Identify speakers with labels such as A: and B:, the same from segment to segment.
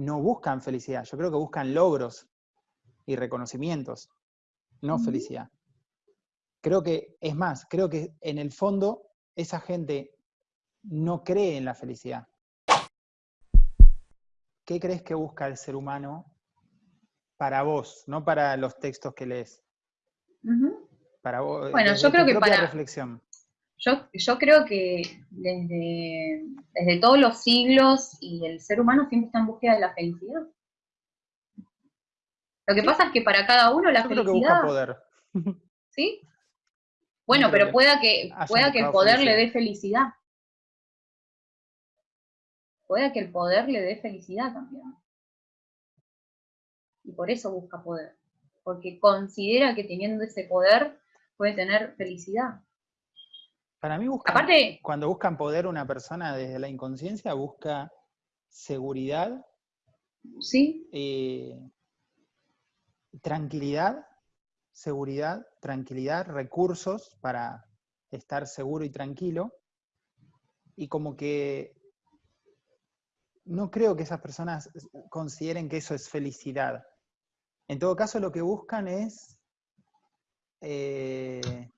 A: no buscan felicidad, yo creo que buscan logros y reconocimientos, no felicidad. Creo que, es más, creo que en el fondo esa gente no cree en la felicidad. ¿Qué crees que busca el ser humano para vos, no para los textos que lees? Para vos.
B: Bueno, yo creo que para.
A: reflexión.
B: Yo, yo creo que desde, desde todos los siglos y el ser humano siempre está en búsqueda de la felicidad. Lo que pasa es que para cada uno la felicidad.
A: Creo que busca poder.
B: ¿Sí? Bueno, pero pueda que, pueda que el poder le dé felicidad. Pueda que el poder le dé felicidad también. Y por eso busca poder. Porque considera que teniendo ese poder puede tener felicidad.
A: Para mí busca, Aparte, cuando buscan poder una persona desde la inconsciencia, busca seguridad,
B: ¿sí?
A: Eh, tranquilidad seguridad, tranquilidad, recursos para estar seguro y tranquilo. Y como que no creo que esas personas consideren que eso es felicidad. En todo caso, lo que buscan es eh,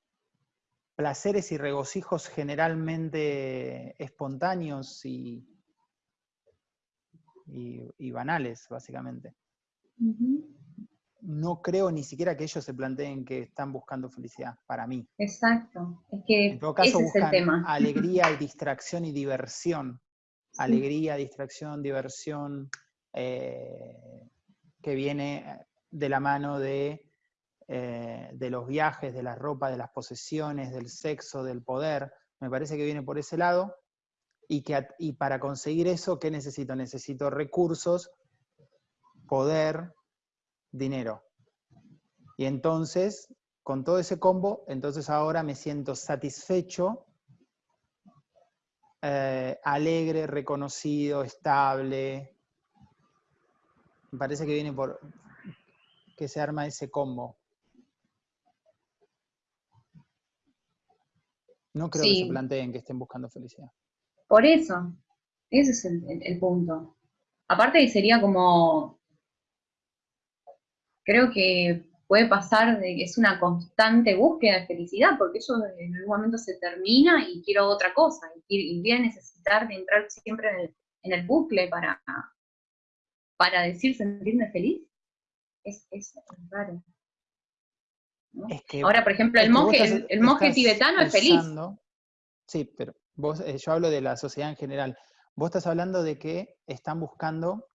A: placeres y regocijos generalmente espontáneos y, y, banales, básicamente no creo ni siquiera que ellos se planteen que están buscando felicidad, para mí.
B: Exacto. Es que
A: en todo caso buscan alegría y distracción y diversión. Alegría, distracción, diversión, eh, que viene de la mano de, eh, de los viajes, de la ropa, de las posesiones, del sexo, del poder. Me parece que viene por ese lado. Y, que, y para conseguir eso, ¿qué necesito? Necesito recursos, poder, dinero. Y entonces, con todo ese combo, entonces ahora me siento satisfecho, eh, alegre, reconocido, estable. Me parece que viene por que se arma ese combo. No creo que se planteen que estén buscando felicidad.
B: Por eso, ese es el punto. Aparte sería como creo que puede pasar de que es una constante búsqueda de felicidad, porque eso en algún momento se termina y quiero otra cosa, y, voy a necesitar de entrar siempre en el, bucle para, para decir sentirme feliz. Es, raro. Ahora, por ejemplo, el monje, el, monje tibetano es feliz.
A: Sí, pero vos, eh, yo hablo de la sociedad en general. Vos estás hablando de que están buscando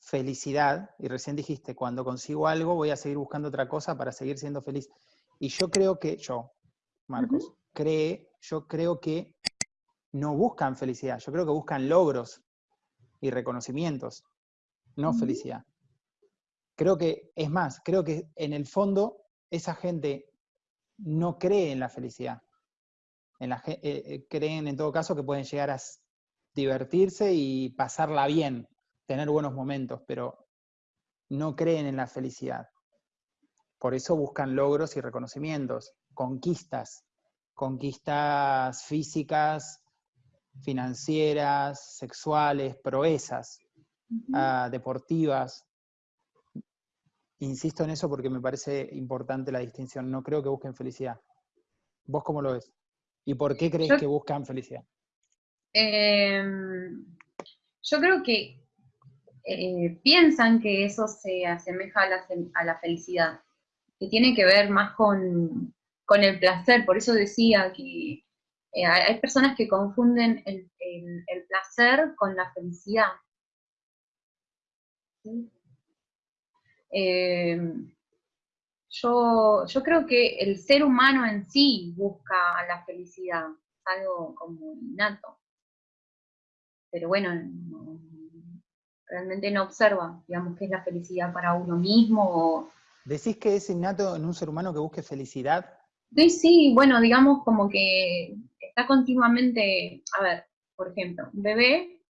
A: felicidad, y recién dijiste, cuando consigo algo voy a seguir buscando otra cosa para seguir siendo feliz. Y yo creo que, yo, Marcos, cree, yo creo que no buscan felicidad, yo creo que buscan logros y reconocimientos, no felicidad. Creo que, es más, creo que en el fondo esa gente no cree en la felicidad. En la, eh, eh, creen en todo caso que pueden llegar a divertirse y pasarla bien, tener buenos momentos, pero no creen en la felicidad. Por eso buscan logros y reconocimientos, conquistas, conquistas físicas, financieras, sexuales, proezas, ah, deportivas. Insisto en eso porque me parece importante la distinción. No creo que busquen felicidad. ¿Vos cómo lo ves? ¿Y por qué crees que buscan felicidad?
B: Em, yo creo que eh, piensan que eso se asemeja a la, felicidad, que tiene que ver más con, el placer. Por eso decía que eh, hay personas que confunden el, placer con la felicidad. Eh, yo, yo creo que el ser humano en sí busca la felicidad, algo como innato. Pero bueno, realmente no observa, digamos, qué es la felicidad para uno mismo.
A: ¿Decís que es innato en un ser humano que busque felicidad?
B: Sí, sí, bueno, digamos como que está continuamente, a ver, por ejemplo, un bebé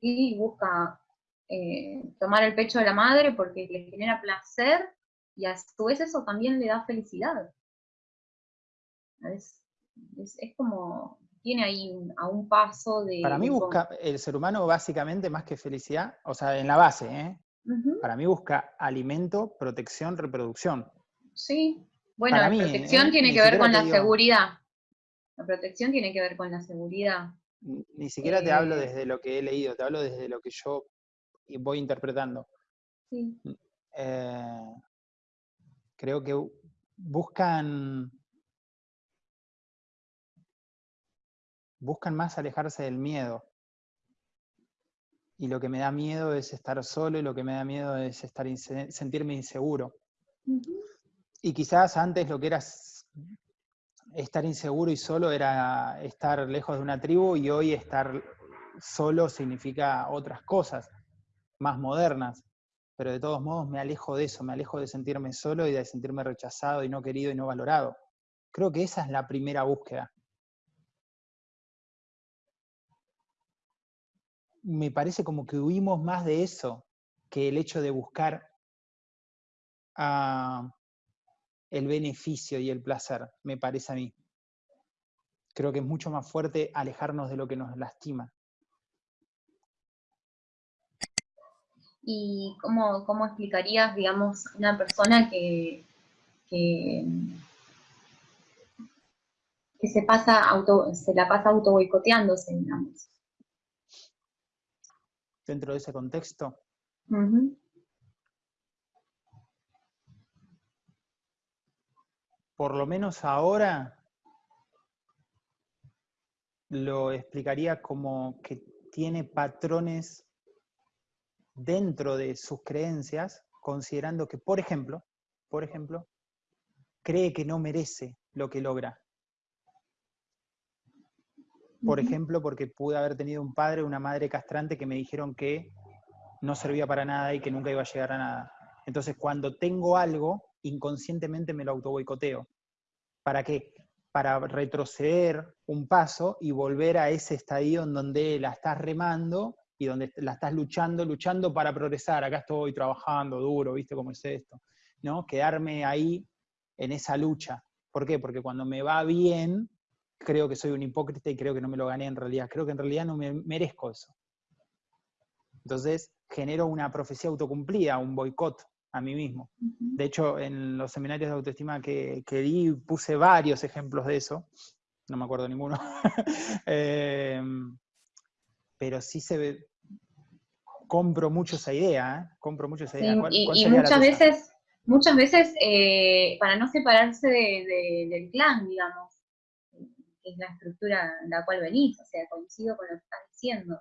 B: y busca eh, tomar el pecho de la madre porque le genera placer y a su vez eso también le da felicidad. Es, es como, tiene ahí a un paso de...
A: Para mí busca, el ser humano básicamente más que felicidad, o sea, en la base, ¿eh? Para mí busca alimento, protección, reproducción.
B: Sí, bueno, la protección ¿eh? tiene que ver con la seguridad. La protección tiene que ver con la seguridad.
A: Ni siquiera te hablo desde lo que he leído, te hablo desde lo que yo voy interpretando. Sí. Mm, eh, creo que buscan buscan más alejarse del miedo. Y lo que me da miedo es estar solo y lo que me da miedo es estar sentirme inseguro. Y quizás antes lo que era estar inseguro y solo era estar lejos de una tribu y hoy estar solo significa otras cosas, más modernas. Pero de todos modos me alejo de eso, me alejo de sentirme solo y de sentirme rechazado y no querido y no valorado. Creo que esa es la primera búsqueda. me parece como que huimos más de eso que el hecho de buscar ah, el beneficio y el placer, me parece a mí. Creo que es mucho más fuerte alejarnos de lo que nos lastima.
B: ¿Y cómo, cómo explicarías, digamos, una persona que, que, se, pasa auto, se la pasa auto boicoteándose, digamos?
A: dentro de ese contexto. Por lo menos ahora lo explicaría como que tiene patrones dentro de sus creencias, considerando que, por ejemplo, por ejemplo, cree que no merece lo que logra por ejemplo, porque pude haber tenido un padre o una madre castrante que me dijeron que no servía para nada y que nunca iba a llegar a nada. Entonces, cuando tengo algo, inconscientemente me lo autoboicoteo. ¿Para qué? Para retroceder un paso y volver a ese estadio en donde la estás remando y donde la estás luchando, luchando para progresar. Acá estoy trabajando duro, ¿viste cómo es esto? ¿No? Quedarme ahí en esa lucha. ¿Por qué? Porque cuando me va bien, creo que soy un hipócrita y creo que no me lo gané en realidad. Creo que en realidad no me merezco eso. Entonces genero una profecía autocumplida, un boicot a mí mismo. De hecho, en los seminarios de autoestima que, que di puse varios ejemplos de eso. No me acuerdo ninguno. Em, pero sí se ve, compro mucho esa idea, ¿eh? compro mucho esa idea.
B: y, muchas veces, muchas veces eh, para no separarse del clan, digamos, es la estructura en la cual venís, o sea, coincido con lo que estás diciendo.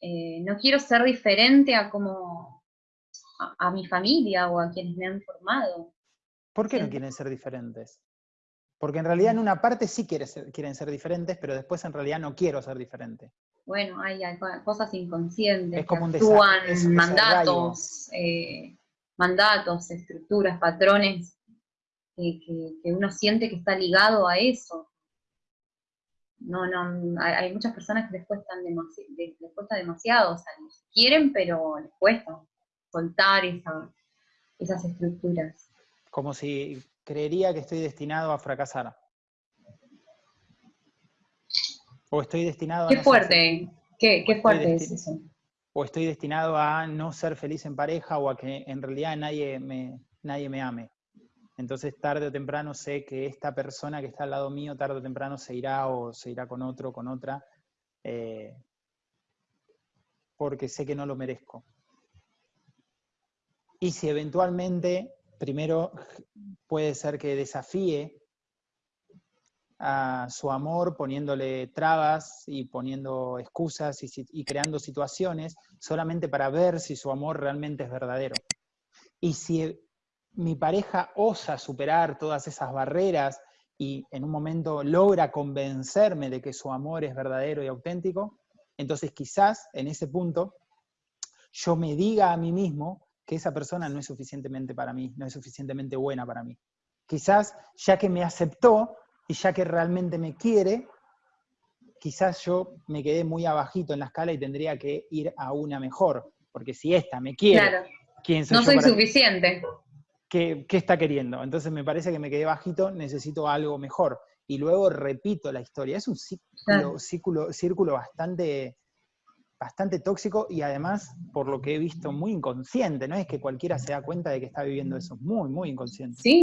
B: Eh, no quiero ser diferente a como a, mi familia o a quienes me han formado.
A: ¿Por qué no quieren ser diferentes? Porque en realidad en una parte sí quieren ser, quieren ser diferentes, pero después en realidad no quiero ser diferente.
B: Bueno, hay, cosas inconscientes es como que actúan mandatos, eh, mandatos, estructuras, patrones que, uno siente que está ligado a eso no, no, hay, muchas personas que les, cuestan les cuesta demasiado salir. Quieren, pero les cuesta soltar esas estructuras.
A: Como si creería que estoy destinado a fracasar. O estoy destinado a...
B: Qué fuerte, qué, fuerte es eso.
A: O estoy destinado a no ser feliz en pareja o a que en realidad nadie me, nadie me ame. Entonces tarde o temprano sé que esta persona que está al lado mío, tarde o temprano se irá o se irá con otro, con otra, eh, porque sé que no lo merezco. Y si eventualmente, primero puede ser que desafíe a su amor poniéndole trabas y poniendo excusas y, creando situaciones solamente para ver si su amor realmente es verdadero. Y si mi pareja osa superar todas esas barreras y en un momento logra convencerme de que su amor es verdadero y auténtico, entonces quizás en ese punto yo me diga a mí mismo que esa persona no es suficientemente para mí, no es suficientemente buena para mí. Quizás ya que me aceptó y ya que realmente me quiere, quizás yo me quedé muy abajito en la escala y tendría que ir a una mejor, porque si esta me quiere,
B: ¿quién soy no soy suficiente.
A: ¿qué, está queriendo? Entonces me parece que me quedé bajito, necesito algo mejor. y luego repito la historia. Es un círculo, círculo, círculo bastante, bastante tóxico y además, por lo que he visto, muy inconsciente. No es que cualquiera se da cuenta de que está viviendo eso, muy, muy inconsciente.
B: Sí,